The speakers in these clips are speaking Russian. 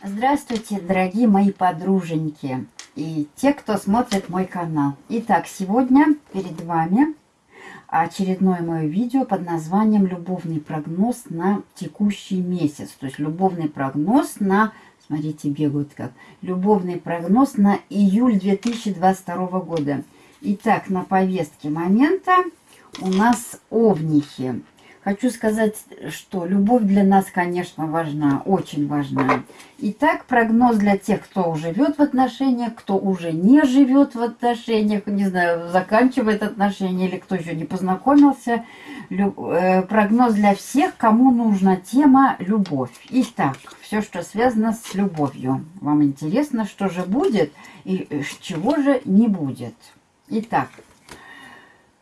Здравствуйте, дорогие мои подруженьки и те, кто смотрит мой канал. Итак, сегодня перед вами очередное мое видео под названием «Любовный прогноз на текущий месяц». То есть любовный прогноз на, смотрите, бегают как, любовный прогноз на июль 2022 года. Итак, на повестке момента у нас овнихи. Хочу сказать, что любовь для нас, конечно, важна, очень важна. Итак, прогноз для тех, кто живет в отношениях, кто уже не живет в отношениях, не знаю, заканчивает отношения или кто еще не познакомился. Э, прогноз для всех, кому нужна тема любовь. Итак, все, что связано с любовью. Вам интересно, что же будет и чего же не будет. Итак,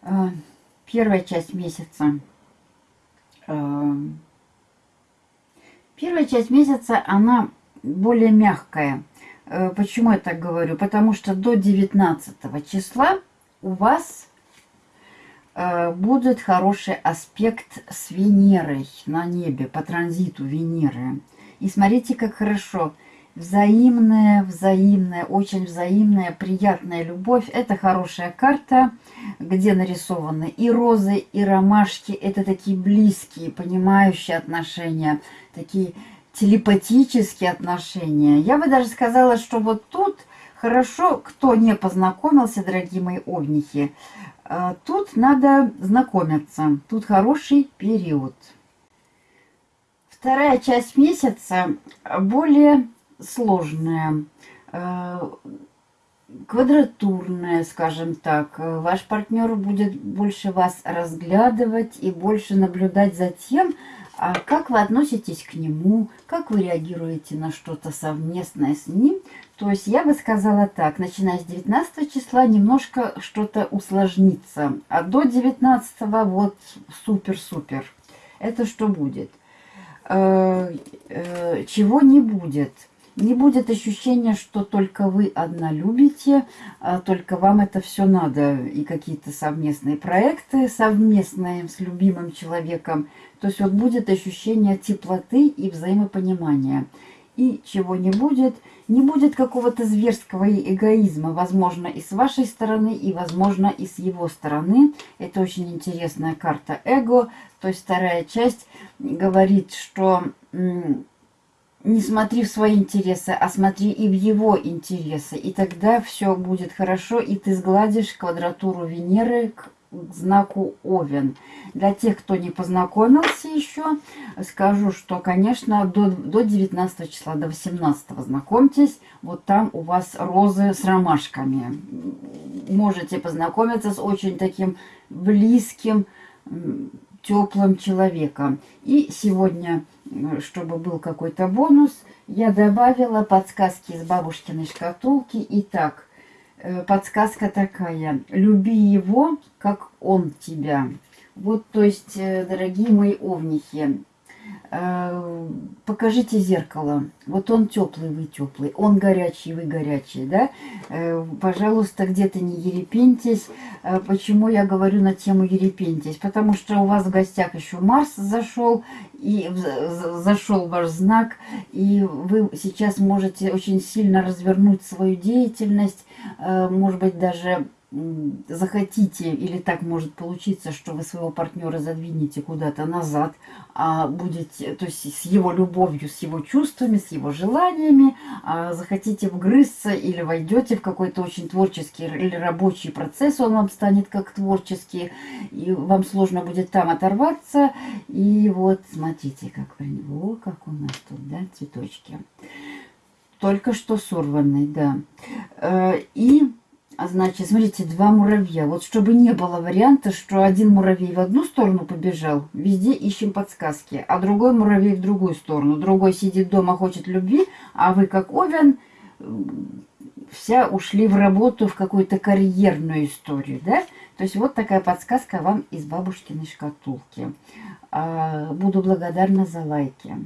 э, первая часть месяца – первая часть месяца, она более мягкая. Э, почему я так говорю? Потому что до 19 числа у вас э, будет хороший аспект с Венерой на небе, по транзиту Венеры. И смотрите, как хорошо взаимная, взаимная, очень взаимная, приятная любовь. Это хорошая карта, где нарисованы и розы, и ромашки. Это такие близкие, понимающие отношения, такие телепатические отношения. Я бы даже сказала, что вот тут хорошо, кто не познакомился, дорогие мои овнихи, э, тут надо знакомиться. Тут хороший период. Вторая часть месяца более сложная, э, квадратурная, скажем так. Ваш партнер будет больше вас разглядывать и больше наблюдать за тем, а как вы относитесь к нему, как вы реагируете на что-то совместное с ним. То есть я бы сказала так, начиная с 19 числа немножко что-то усложнится, а до 19 вот супер-супер. Это что будет? Э, э, чего не будет? Не будет ощущения, что только вы одна любите, а только вам это все надо. И какие-то совместные проекты, совместные с любимым человеком. То есть вот будет ощущение теплоты и взаимопонимания. И чего не будет, не будет какого-то зверского эгоизма, возможно, и с вашей стороны, и, возможно, и с его стороны. Это очень интересная карта эго. То есть вторая часть говорит, что не смотри в свои интересы, а смотри и в его интересы. И тогда все будет хорошо, и ты сгладишь квадратуру Венеры к знаку Овен. Для тех, кто не познакомился еще, скажу, что, конечно, до, до 19 числа, до 18 знакомьтесь. Вот там у вас розы с ромашками. Можете познакомиться с очень таким близким, теплым человеком. И сегодня чтобы был какой-то бонус, я добавила подсказки из бабушкиной шкатулки. Итак, э, подсказка такая. Люби его, как он тебя. Вот, то есть, э, дорогие мои овнихи, покажите зеркало. Вот он теплый, вы теплый. Он горячий, вы горячий, да? Э, пожалуйста, где-то не ерепентесь. Э, почему я говорю на тему ерепентесь? Потому что у вас в гостях еще Марс зашел, и зашел ваш знак, и вы сейчас можете очень сильно развернуть свою деятельность, может быть, даже захотите, или так может получиться, что вы своего партнера задвинете куда-то назад, а будете, то есть с его любовью, с его чувствами, с его желаниями, а захотите вгрызться или войдете в какой-то очень творческий или рабочий процесс, он вам станет как творческий, и вам сложно будет там оторваться. И вот смотрите, как, о, как у нас тут, да, цветочки. Только что сорванный, да. Э, и а значит, смотрите, два муравья. Вот чтобы не было варианта, что один муравей в одну сторону побежал, везде ищем подсказки, а другой муравей в другую сторону. Другой сидит дома, хочет любви, а вы, как Овен, вся ушли в работу, в какую-то карьерную историю, да? То есть вот такая подсказка вам из бабушкиной шкатулки. А, буду благодарна за лайки.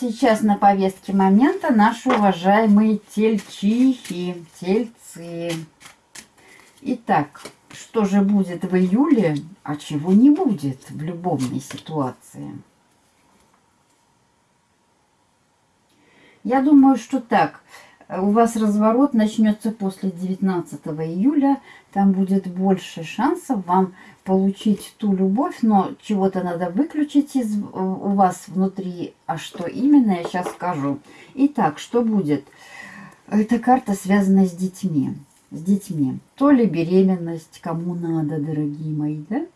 Сейчас на повестке момента наши уважаемые тельчихи, тельцы. Итак, что же будет в июле, а чего не будет в любовной ситуации. Я думаю, что так. У вас разворот начнется после 19 июля. Там будет больше шансов вам получить ту любовь, но чего-то надо выключить из, у вас внутри. А что именно, я сейчас скажу. Итак, что будет? Эта карта связана с детьми с детьми. То ли беременность, кому надо, дорогие мои, да?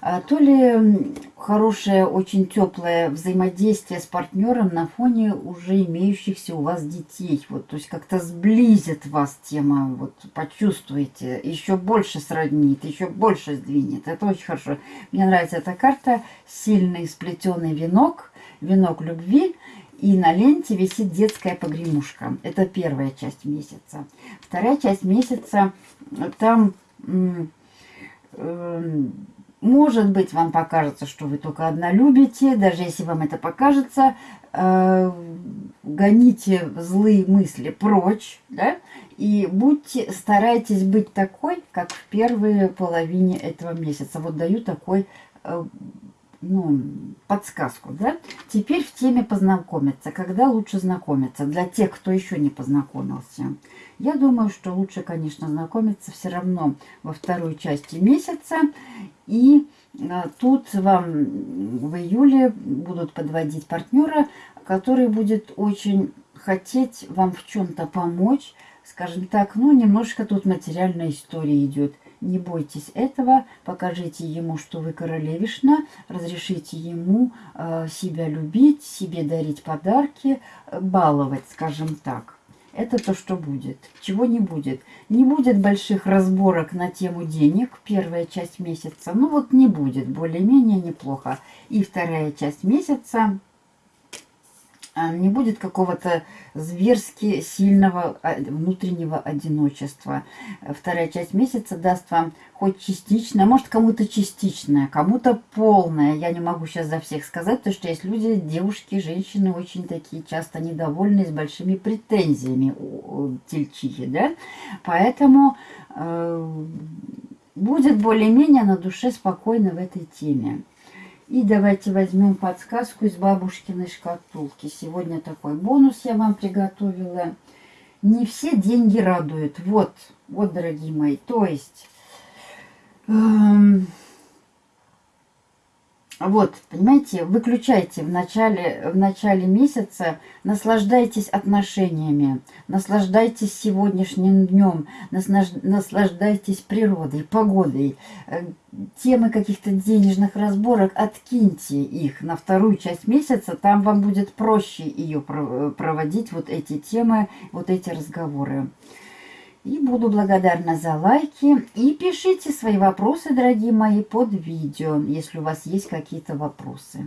А, то ли хорошее, очень теплое взаимодействие с партнером на фоне уже имеющихся у вас детей. Вот, то есть как-то сблизит вас тема, вот почувствуете, еще больше сроднит, еще больше сдвинет. Это очень хорошо. Мне нравится эта карта. Сильный сплетенный венок, венок любви – и на ленте висит детская погремушка. Это первая часть месяца. Вторая часть месяца, там, э, может быть, вам покажется, что вы только одна любите. Даже если вам это покажется, э, гоните злые мысли прочь, да, и будьте, старайтесь быть такой, как в первой половине этого месяца. Вот даю такой э, ну, подсказку, да? Теперь в теме познакомиться. Когда лучше знакомиться? Для тех, кто еще не познакомился. Я думаю, что лучше, конечно, знакомиться все равно во второй части месяца. И а, тут вам в июле будут подводить партнера, который будет очень хотеть вам в чем-то помочь. Скажем так, ну, немножко тут материальная история идет. Не бойтесь этого, покажите ему, что вы королевишна, разрешите ему э, себя любить, себе дарить подарки, э, баловать, скажем так. Это то, что будет. Чего не будет? Не будет больших разборок на тему денег, первая часть месяца. Ну вот не будет, более-менее неплохо. И вторая часть месяца не будет какого-то зверски сильного а, внутреннего одиночества. Вторая часть месяца даст вам хоть частичное, может кому-то частичное, кому-то полное. Я не могу сейчас за всех сказать, потому что есть люди, девушки, женщины очень такие часто недовольные, с большими претензиями тельчихи, да. Поэтому э, будет более-менее на душе спокойно в этой теме. И давайте возьмем подсказку из бабушкиной шкатулки. Сегодня такой бонус я вам приготовила. Не все деньги радуют. Вот, вот, дорогие мои. То есть... Эм, вот, понимаете, выключайте в начале, в начале месяца, наслаждайтесь отношениями, наслаждайтесь сегодняшним днем, наслаждайтесь природой, погодой. Э, темы каких-то денежных разборок, откиньте их на вторую часть месяца, там вам будет проще ее проводить, вот эти темы, вот эти разговоры. И буду благодарна за лайки. И пишите свои вопросы, дорогие мои, под видео, если у вас есть какие-то вопросы.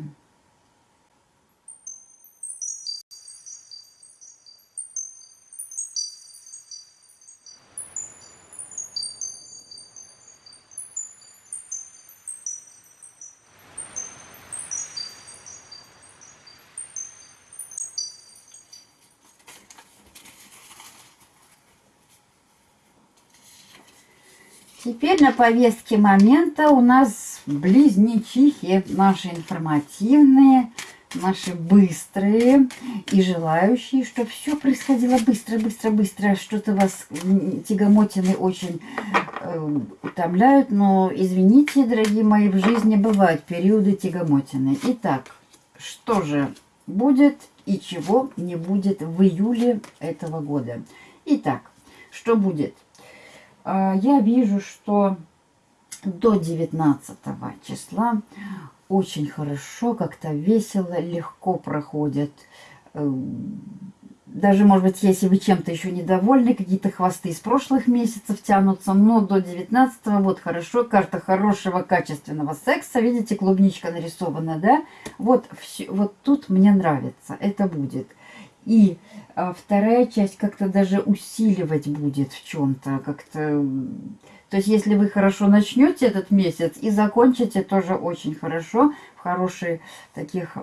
Теперь на повестке момента у нас близнечихи, наши информативные, наши быстрые и желающие, чтобы все происходило быстро, быстро, быстро. Что-то вас тягомотины очень э, утомляют, но извините, дорогие мои, в жизни бывают периоды тягомотины. Итак, что же будет и чего не будет в июле этого года? Итак, что будет? А, я вижу, что до 19 числа очень хорошо, как-то весело, легко проходит. Э, даже, может быть, если вы чем-то еще недовольны, какие-то хвосты из прошлых месяцев тянутся, но до 19 вот хорошо, карта хорошего, качественного секса, видите, клубничка нарисована, да? Вот, вот тут мне нравится, это будет. И а вторая часть как-то даже усиливать будет в чем-то, как-то... То есть, если вы хорошо начнете этот месяц и закончите тоже очень хорошо, в хороших таких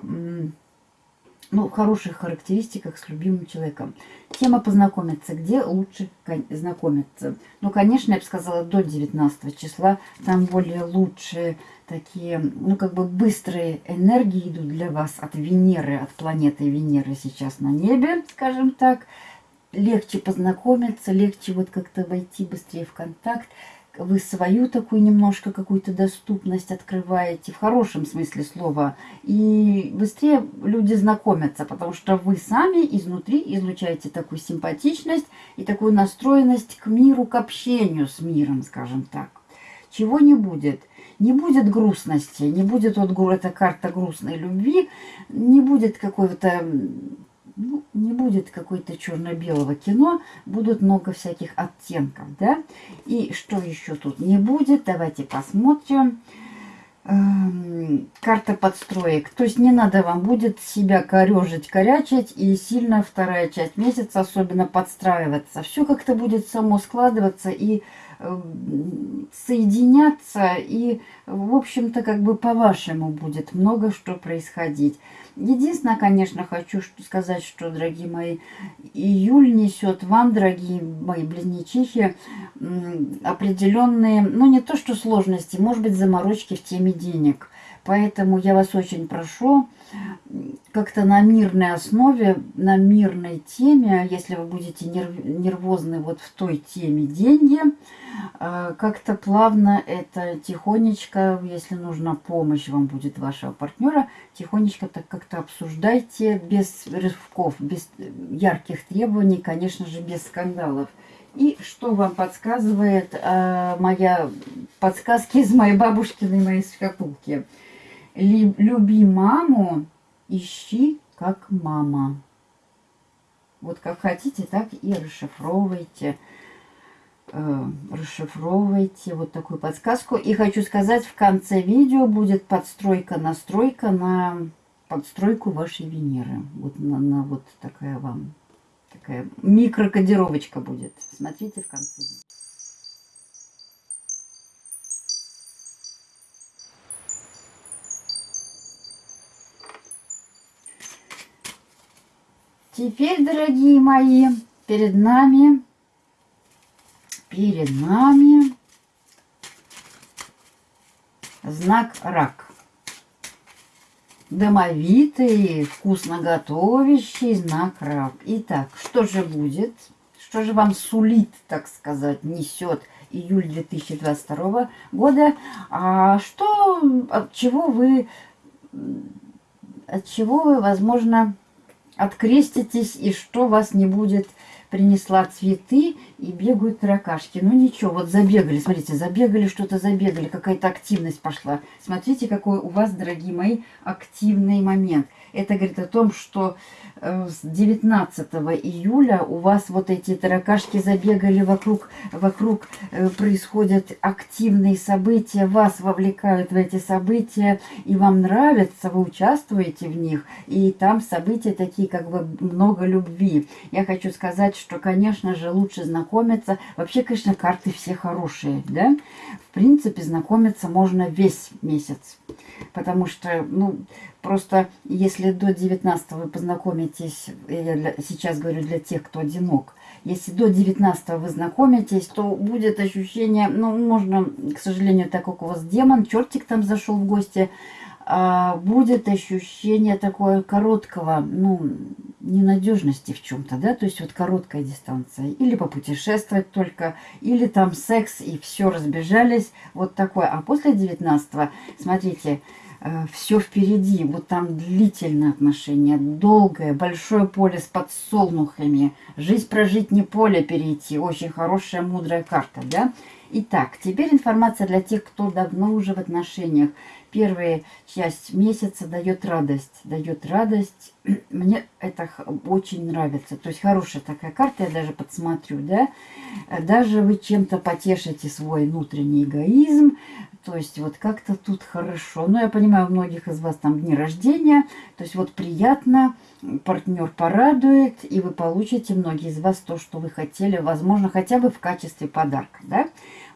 ну, хороших характеристиках с любимым человеком. Тема познакомиться. Где лучше знакомиться? Ну, конечно, я бы сказала, до 19 числа. Там более лучшие такие, ну, как бы быстрые энергии идут для вас от Венеры, от планеты Венеры сейчас на небе, скажем так. Легче познакомиться, легче вот как-то войти быстрее в контакт вы свою такую немножко какую-то доступность открываете, в хорошем смысле слова, и быстрее люди знакомятся, потому что вы сами изнутри излучаете такую симпатичность и такую настроенность к миру, к общению с миром, скажем так. Чего не будет? Не будет грустности, не будет вот эта карта грустной любви, не будет какого-то ну, не будет какой-то черно-белого кино, будут много всяких оттенков, да. И что еще тут не будет, давайте посмотрим. Эм, карта подстроек. То есть не надо вам будет себя корежить, корячить и сильно вторая часть месяца особенно подстраиваться. Все как-то будет само складываться и соединяться и, в общем-то, как бы по-вашему будет много что происходить. Единственное, конечно, хочу сказать, что, дорогие мои, июль несет вам, дорогие мои близнечихи, определенные, ну не то что сложности, может быть заморочки в теме денег. Поэтому я вас очень прошу как-то на мирной основе, на мирной теме, если вы будете нервозны вот в той теме деньги, а, как-то плавно это тихонечко, если нужна помощь вам будет вашего партнера, тихонечко так как-то обсуждайте, без рывков, без ярких требований, конечно же, без скандалов. И что вам подсказывает э, моя подсказки из моей бабушкиной моей шкатулки – люби маму, ищи как мама. Вот как хотите, так и расшифровывайте. Э, расшифровывайте вот такую подсказку. И хочу сказать, в конце видео будет подстройка-настройка на подстройку вашей Венеры. Вот на, на вот такая вам, такая микрокодировочка будет. Смотрите в конце видео. Теперь, дорогие мои, перед нами, перед нами знак рак. Домовитый, вкусно готовящий знак рак. Итак, что же будет? Что же вам сулит, так сказать, несет июль 2022 года? А что, от чего вы, от чего вы, возможно, откреститесь, и что вас не будет, принесла цветы, и бегают таракашки. Ну ничего, вот забегали, смотрите, забегали, что-то забегали, какая-то активность пошла. Смотрите, какой у вас, дорогие мои, активный момент. Это говорит о том, что э, с 19 июля у вас вот эти таракашки забегали вокруг, вокруг э, происходят активные события, вас вовлекают в эти события, и вам нравится, вы участвуете в них, и там события такие, как бы много любви. Я хочу сказать, что, конечно же, лучше знакомиться. Вообще, конечно, карты все хорошие, да? В принципе, знакомиться можно весь месяц. Потому что, ну, просто если до 19 вы познакомитесь, я сейчас говорю для тех, кто одинок, если до 19 вы знакомитесь, то будет ощущение, ну, можно, к сожалению, так как у вас демон, чертик там зашел в гости, а, будет ощущение такое короткого, ну, ненадежности в чем-то, да, то есть вот короткая дистанция. Или попутешествовать только, или там секс, и все, разбежались, вот такое. А после 19 смотрите, э, все впереди, вот там длительное отношение, долгое, большое поле с подсолнухами, жизнь прожить не поле перейти, очень хорошая, мудрая карта, да. Итак, теперь информация для тех, кто давно уже в отношениях первая часть месяца дает радость. Дает радость. Мне это очень нравится. То есть хорошая такая карта, я даже подсмотрю, да. Даже вы чем-то потешите свой внутренний эгоизм. То есть вот как-то тут хорошо. Но я понимаю, у многих из вас там дни рождения. То есть вот приятно, партнер порадует, и вы получите, многие из вас, то, что вы хотели, возможно, хотя бы в качестве подарка, да.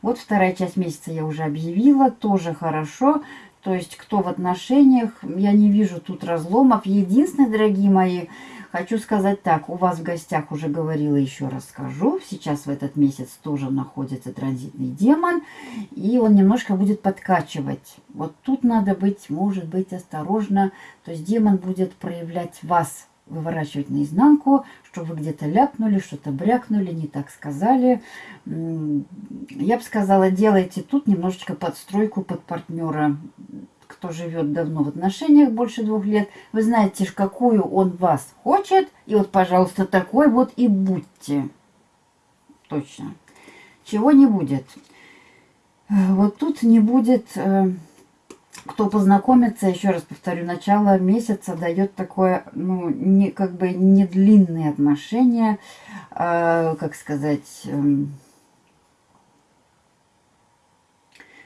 Вот вторая часть месяца я уже объявила, тоже хорошо. То есть, кто в отношениях, я не вижу тут разломов. Единственное, дорогие мои, хочу сказать так, у вас в гостях уже говорила, еще раз скажу, сейчас в этот месяц тоже находится транзитный демон, и он немножко будет подкачивать. Вот тут надо быть, может быть, осторожно, то есть демон будет проявлять вас выворачивать наизнанку, что вы где-то ляпнули, что-то брякнули, не так сказали. Я бы сказала, делайте тут немножечко подстройку под партнера, кто живет давно в отношениях, больше двух лет. Вы знаете, какую он вас хочет, и вот, пожалуйста, такой вот и будьте. Точно. Чего не будет. Вот тут не будет э, кто познакомится, еще раз повторю, начало месяца дает такое, ну, не, как бы не длинные отношения, э, как сказать, э,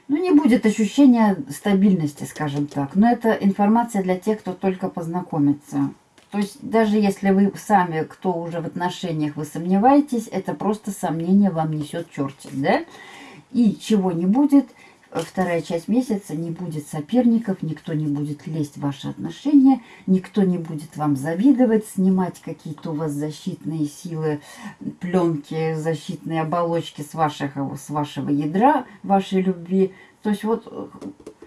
ну, не будет ощущения стабильности, скажем так. Но это информация для тех, кто только познакомится. То есть, даже если вы сами, кто уже в отношениях, вы сомневаетесь, это просто сомнение вам несет чертик, да? И чего не будет – вторая часть месяца не будет соперников, никто не будет лезть в ваши отношения, никто не будет вам завидовать, снимать какие-то у вас защитные силы, пленки, защитные оболочки с, вашего, с вашего ядра, вашей любви. То есть вот э,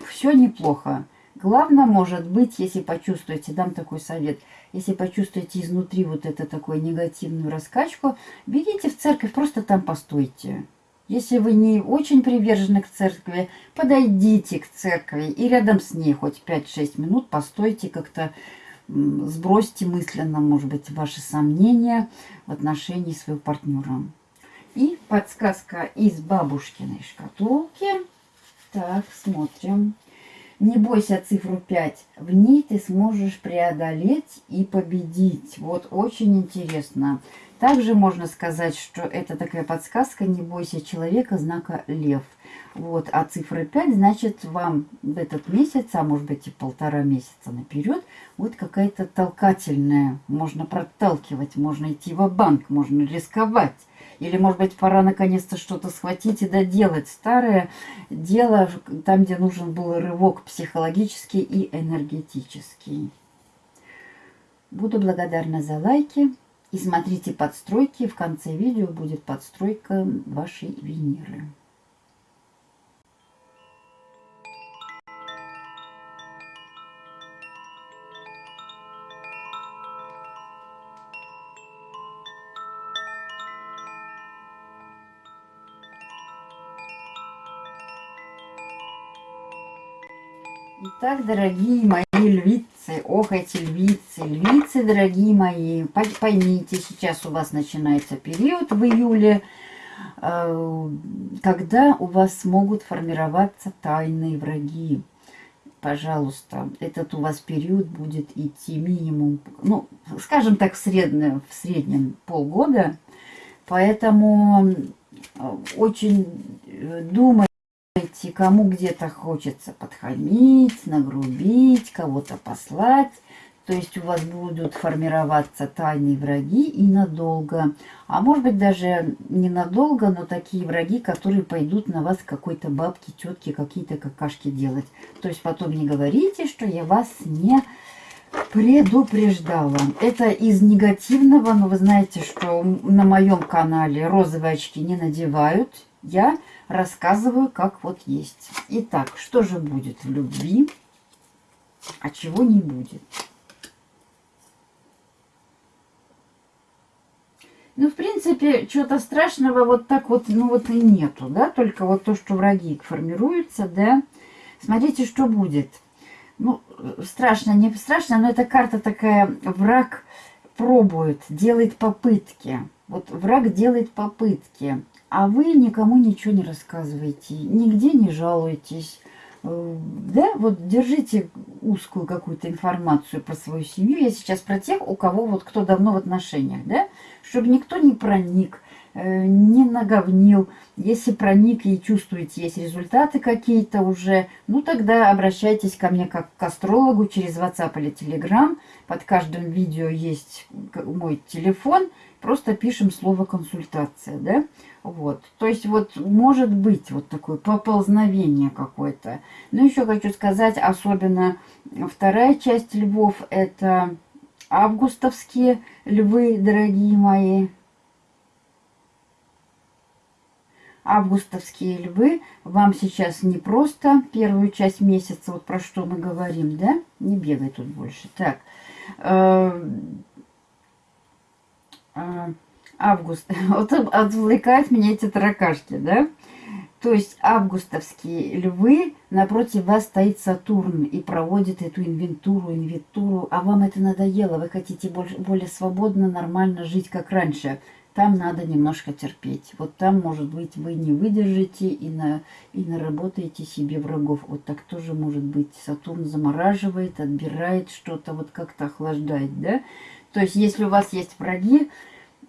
все неплохо. Главное, может быть, если почувствуете, дам такой совет, если почувствуете изнутри вот эту такую негативную раскачку, бегите в церковь, просто там постойте. Если вы не очень привержены к церкви, подойдите к церкви и рядом с ней хоть 5-6 минут постойте как-то, сбросьте мысленно, может быть, ваши сомнения в отношении своего партнера. И подсказка из бабушкиной шкатулки. Так, смотрим. Не бойся цифру 5. В ней ты сможешь преодолеть и победить. Вот очень интересно. Также можно сказать, что это такая подсказка «Не бойся человека» знака «Лев». Вот, а цифра 5 значит вам в этот месяц, а может быть и полтора месяца наперед, вот какая-то толкательная. Можно проталкивать, можно идти в банк можно рисковать. Или, может быть, пора наконец-то что-то схватить и доделать старое дело, там, где нужен был рывок психологический и энергетический. Буду благодарна за лайки. И смотрите подстройки. В конце видео будет подстройка вашей Венеры. Итак, дорогие мои львицы, ох, эти львицы, львицы, дорогие мои, поймите, сейчас у вас начинается период в июле, э, когда у вас могут формироваться тайные враги. Пожалуйста, этот у вас период будет идти минимум, ну, скажем так, в среднем, в среднем полгода, поэтому э, очень э, думайте, и кому где-то хочется подхамить, нагрубить, кого-то послать. То есть у вас будут формироваться тайные враги и надолго. А может быть даже ненадолго, но такие враги, которые пойдут на вас какой-то бабки, тетки, какие-то какашки делать. То есть потом не говорите, что я вас не предупреждала. Это из негативного, но вы знаете, что на моем канале розовые очки не надевают. Я рассказываю, как вот есть. Итак, что же будет в любви, а чего не будет? Ну, в принципе, чего-то страшного вот так вот, ну вот и нету, да, только вот то, что враги формируются, да. Смотрите, что будет. Ну, страшно, не страшно, но эта карта такая, враг пробует, делает попытки. Вот враг делает попытки а вы никому ничего не рассказываете, нигде не жалуетесь. Э, да, вот держите узкую какую-то информацию про свою семью. Я сейчас про тех, у кого вот кто давно в отношениях, да, чтобы никто не проник, э, не наговнил. Если проник и чувствуете, есть результаты какие-то уже, ну тогда обращайтесь ко мне как к астрологу через WhatsApp или Telegram. Под каждым видео есть мой телефон. просто пишем слово консультация, да? Вот. То есть вот может быть вот такое поползновение какое-то. Но еще хочу сказать, особенно вторая часть львов, это августовские львы, дорогие мои. Августовские львы вам сейчас не просто первую часть месяца, вот про что мы говорим, да? Не бегай тут больше. Так, э, э, август. Вот отвлекают меня эти таракашки, да? То есть августовские львы, напротив вас стоит Сатурн и проводит эту инвентуру, инвентуру, а вам это надоело, вы хотите больше, более свободно, нормально жить, как раньше. Там надо немножко терпеть. Вот там, может быть, вы не выдержите и, на, и наработаете себе врагов. Вот так тоже может быть. Сатурн замораживает, отбирает что-то, вот как-то охлаждает, да? То есть, если у вас есть враги,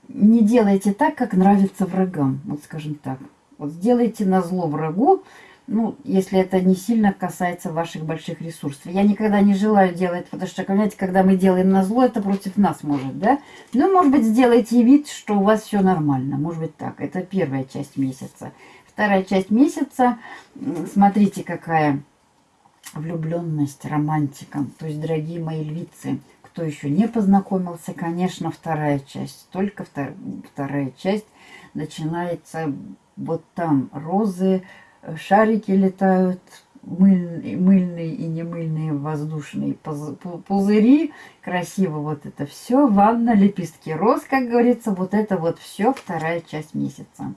не делайте так, как нравится врагам, вот скажем так. Вот сделайте на зло врагу, ну, если это не сильно касается ваших больших ресурсов. Я никогда не желаю делать, потому что, понимаете, когда мы делаем на зло, это против нас может, да? Ну, может быть, сделайте вид, что у вас все нормально. Может быть, так. Это первая часть месяца. Вторая часть месяца, смотрите, какая влюбленность, романтика. То есть, дорогие мои львицы, кто еще не познакомился, конечно, вторая часть. Только втор вторая часть начинается вот там. Розы, шарики летают, мыльные, мыльные и немыльные воздушные пузыри. Красиво вот это все. Ванна, лепестки роз, как говорится. Вот это вот все вторая часть месяца.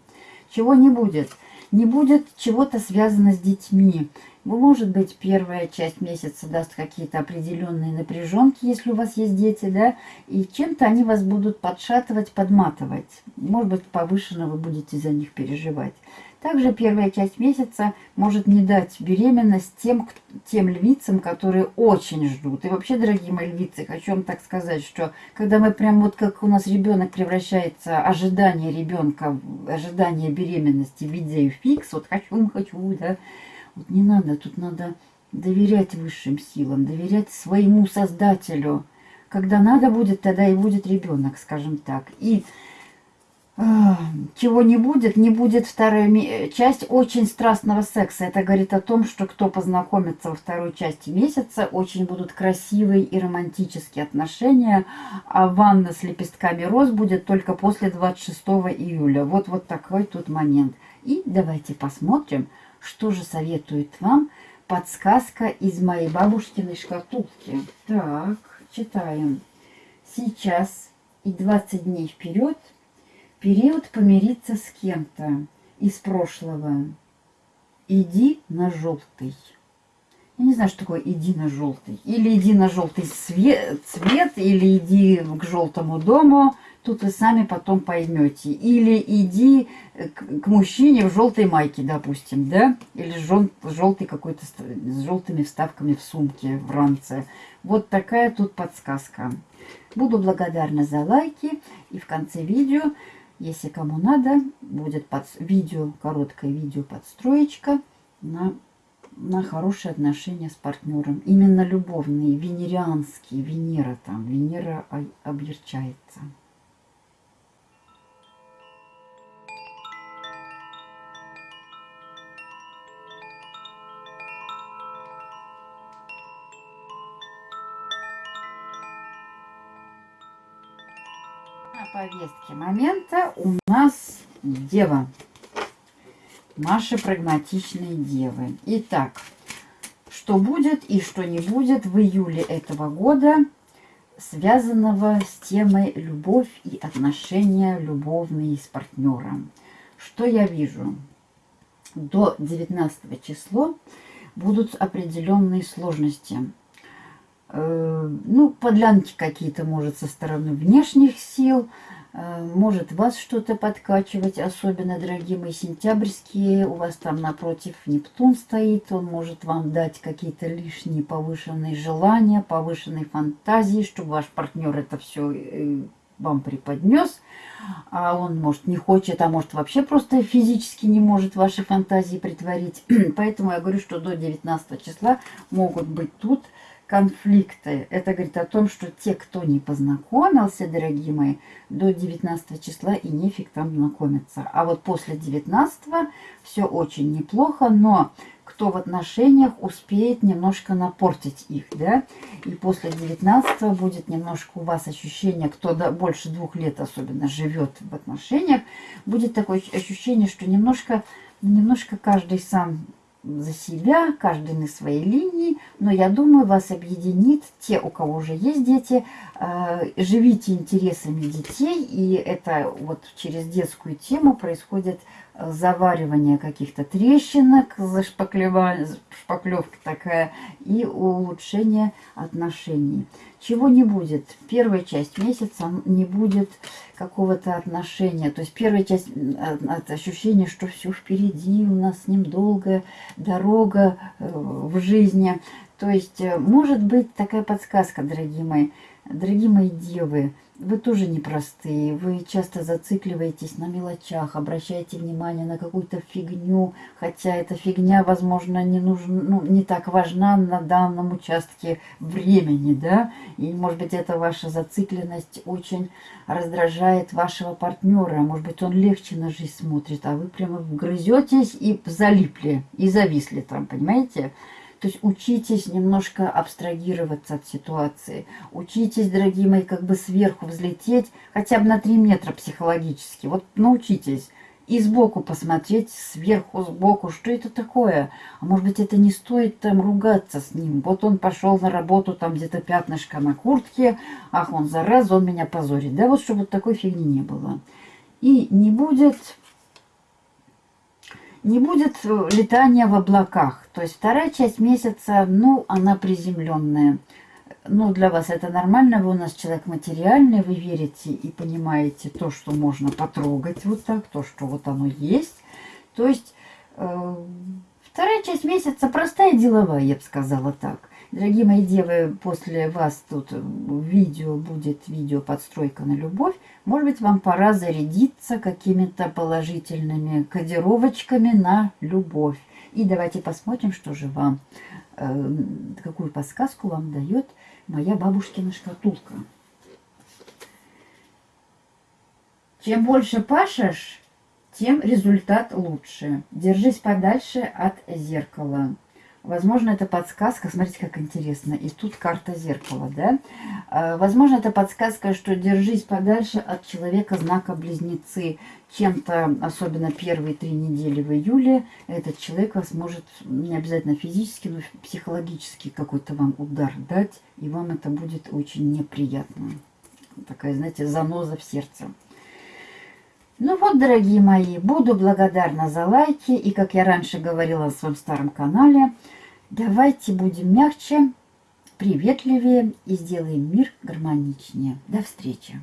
Чего не будет? Не будет чего-то связано с детьми. Может быть, первая часть месяца даст какие-то определенные напряженки, если у вас есть дети, да, и чем-то они вас будут подшатывать, подматывать. Может быть, повышенно вы будете за них переживать. Также первая часть месяца может не дать беременность тем, тем львицам, которые очень ждут. И вообще, дорогие мои львицы, хочу вам так сказать, что когда мы прям вот как у нас ребенок превращается, ожидание ребенка, ожидание беременности в виде фикс, вот хочу, хочу, да, вот не надо, тут надо доверять высшим силам, доверять своему создателю. Когда надо будет, тогда и будет ребенок, скажем так. И чего не будет, не будет вторая часть очень страстного секса. Это говорит о том, что кто познакомится во второй части месяца, очень будут красивые и романтические отношения. А ванна с лепестками роз будет только после 26 июля. Вот, вот такой тут момент. И давайте посмотрим, что же советует вам подсказка из моей бабушкиной шкатулки? Так, читаем. Сейчас и 20 дней вперед период помириться с кем-то из прошлого. Иди на желтый. Я не знаю, что такое иди на желтый. Или иди на желтый цвет, цвет или иди к желтому дому. Тут вы сами потом поймете. Или иди к, к мужчине в желтой майке, допустим, да? Или жел, желтый какой-то с желтыми вставками в сумке, в ранце. Вот такая тут подсказка. Буду благодарна за лайки. И в конце видео, если кому надо, будет под, видео, короткое видео подстроечка на, на хорошие отношения с партнером. Именно любовные, венерианские, Венера там, Венера объерчается. Повестке момента у нас Дева. Наши прагматичные девы. Итак, что будет и что не будет в июле этого года, связанного с темой любовь и отношения любовные с партнером. Что я вижу? До 19 числа будут определенные сложности ну, подлянки какие-то, может, со стороны внешних сил, э, может вас что-то подкачивать, особенно, дорогие мои сентябрьские, у вас там напротив Нептун стоит, он может вам дать какие-то лишние повышенные желания, повышенные фантазии, чтобы ваш партнер это все э, вам преподнес, а он, может, не хочет, а может, вообще просто физически не может ваши фантазии притворить. Поэтому я говорю, что до 19 числа могут быть тут конфликты. Это говорит о том, что те, кто не познакомился, дорогие мои, до 19 числа и нефиг там знакомиться. А вот после 19 все очень неплохо, но кто в отношениях успеет немножко напортить их, да, и после 19 будет немножко у вас ощущение, кто до, больше двух лет особенно живет в отношениях, будет такое ощущение, что немножко, немножко каждый сам за себя, каждый на своей линии, но я думаю, вас объединит те, у кого уже есть дети, э, живите интересами детей, и это вот через детскую тему происходит заваривание каких-то трещинок, шпаклевка такая, и улучшение отношений. Чего не будет? Первая часть месяца не будет какого-то отношения. То есть первая часть от ощущения, что все впереди, у нас с ним долгая дорога э, в жизни. То есть э, может быть такая подсказка, дорогие мои, дорогие мои девы, вы тоже непростые, вы часто зацикливаетесь на мелочах, обращаете внимание на какую-то фигню, хотя эта фигня, возможно, не, нужна, ну, не так важна на данном участке времени, да, и, может быть, эта ваша зацикленность очень раздражает вашего партнера, может быть, он легче на жизнь смотрит, а вы прямо грызетесь и залипли, и зависли там, понимаете? То есть учитесь немножко абстрагироваться от ситуации. Учитесь, дорогие мои, как бы сверху взлететь хотя бы на 3 метра психологически. Вот научитесь. И сбоку посмотреть, сверху, сбоку, что это такое. А может быть, это не стоит там ругаться с ним. Вот он пошел на работу, там где-то пятнышко на куртке. Ах, он зараза, он меня позорит. Да, вот чтобы такой фигни не было. И не будет не будет э, летания в облаках. То есть вторая часть месяца, ну, она приземленная. Ну, для вас это нормально, вы у нас человек материальный, вы верите и понимаете то, что можно потрогать вот так, то, что вот оно есть. То есть э, вторая часть месяца простая деловая, я бы сказала так. Дорогие мои девы, после вас тут видео будет видео подстройка на любовь. Может быть, вам пора зарядиться какими-то положительными кодировочками на любовь. И давайте посмотрим, что же вам, э, какую подсказку вам дает моя бабушкина шкатулка. Чем больше пашешь, тем результат лучше. Держись подальше от зеркала. Возможно, это подсказка, смотрите, как интересно. И тут карта зеркала, да? А, возможно, это подсказка, что держись подальше от человека знака Близнецы. Чем-то, особенно первые три недели в июле, этот человек вас может, не обязательно физически, но психологически какой-то вам удар дать. И вам это будет очень неприятно. Такая, знаете, заноза в сердце. Ну вот, дорогие мои, буду благодарна за лайки. И, как я раньше говорила на своем старом канале, давайте будем мягче, приветливее и сделаем мир гармоничнее. До встречи!